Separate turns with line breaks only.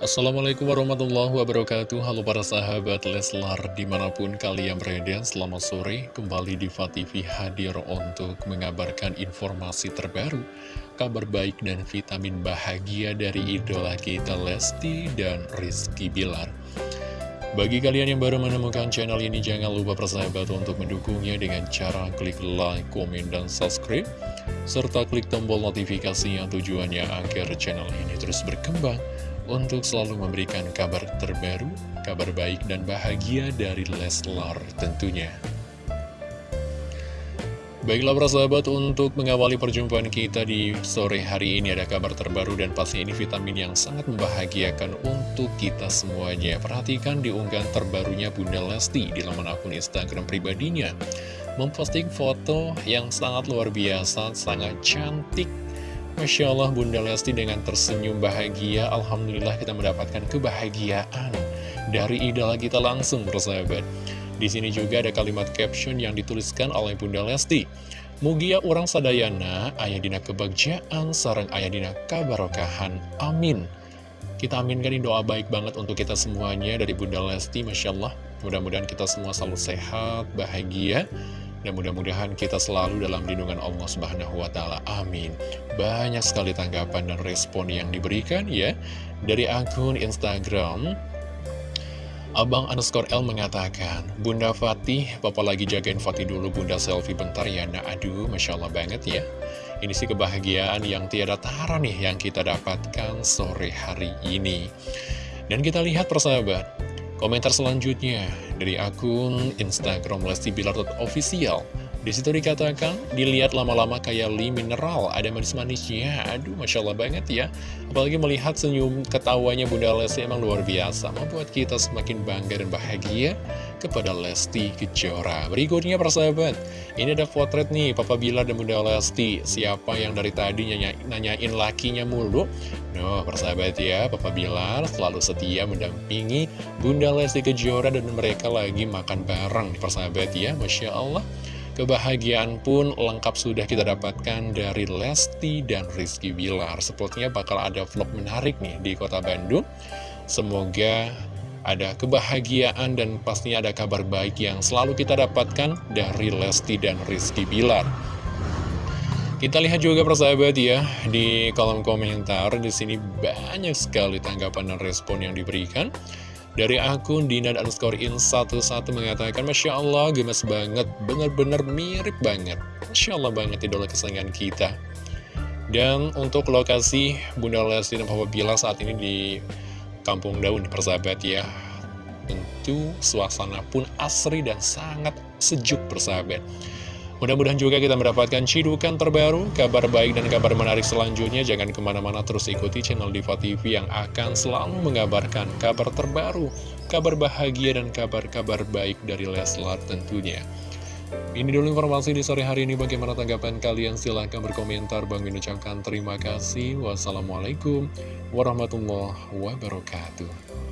Assalamualaikum warahmatullahi wabarakatuh. Halo para sahabat Leslar Di mana pun kalian berada Selamat sore. Kembali di TV hadir untuk mengabarkan informasi terbaru Kabar baik dan vitamin bahagia Dari idola kita Lesti dan Rizky Bilar. Bagi kalian yang baru menemukan channel ini, jangan lupa persahabat untuk mendukungnya dengan cara klik like, komen, dan subscribe, serta klik tombol notifikasi yang tujuannya agar channel ini terus berkembang untuk selalu memberikan kabar terbaru, kabar baik dan bahagia dari Leslar tentunya. Baiklah para sahabat, untuk mengawali perjumpaan kita di sore hari ini ada kabar terbaru dan pasti ini vitamin yang sangat membahagiakan untuk kita semuanya. Perhatikan di unggahan terbarunya Bunda Lesti di laman akun Instagram pribadinya. Memposting foto yang sangat luar biasa, sangat cantik, Masya Allah Bunda Lesti dengan tersenyum bahagia Alhamdulillah kita mendapatkan kebahagiaan Dari idola kita langsung bersahabat Di sini juga ada kalimat caption yang dituliskan oleh Bunda Lesti. Mugia orang sadayana Ayah dina kebagjaan Sarang ayah dina kabarokahan Amin. Kita aminkan doa baik banget untuk kita semuanya Dari Bunda Lesti Masya Allah. Mudah-mudahan kita semua selalu sehat, bahagia dan mudah-mudahan kita selalu dalam lindungan Allah Subhanahu wa Ta'ala. Amin. Banyak sekali tanggapan dan respon yang diberikan ya dari akun Instagram. Abang underscore L mengatakan, Bunda Fatih, Papa lagi jagain Fatih dulu, Bunda selfie bentar ya, nah aduh, Masya Allah banget ya. Ini sih kebahagiaan yang tiada tara nih yang kita dapatkan sore hari ini. Dan kita lihat persahabat, Komentar selanjutnya dari akun Instagram Lesti Bilar Official. Di situ dikatakan, dilihat lama-lama kayak li mineral, ada manis-manisnya. Aduh, Masya Allah banget ya. Apalagi melihat senyum ketawanya Bunda Lesti emang luar biasa. Membuat kita semakin bangga dan bahagia kepada Lesti Kejora. Berikutnya persahabat, ini ada potret nih Papa Bilar dan Bunda Lesti. Siapa yang dari tadi nanya, nanyain lakinya mulu? No, persahabat ya, Papa Bilar selalu setia mendampingi Bunda Lesti Kejora dan mereka lagi makan bareng. Persahabat ya, Masya Allah. Kebahagiaan pun lengkap sudah kita dapatkan dari Lesti dan Rizky Bilar. Sepertinya bakal ada vlog menarik nih di kota Bandung. Semoga ada kebahagiaan dan pastinya ada kabar baik yang selalu kita dapatkan dari Lesti dan Rizky Bilar. Kita lihat juga persahabat ya di kolom komentar di sini banyak sekali tanggapan dan respon yang diberikan. Dari akun Dina underscore in 11 mengatakan Masya Allah gemes banget, bener-bener mirip banget. Masya Allah banget idola kesayangan kita. Dan untuk lokasi Bunda Lesti dan Papa Bila saat ini di Kampung Daun persahabat ya. Tentu suasana pun asri dan sangat sejuk persahabat Mudah-mudahan juga kita mendapatkan cidukan terbaru, kabar baik dan kabar menarik selanjutnya. Jangan ke mana-mana terus ikuti channel Diva TV yang akan selalu mengabarkan kabar terbaru, kabar bahagia dan kabar-kabar baik dari Leslar tentunya. Ini dulu informasi di sore hari ini. Bagaimana tanggapan kalian? Silahkan berkomentar. Bang Min terima kasih. Wassalamualaikum warahmatullahi wabarakatuh.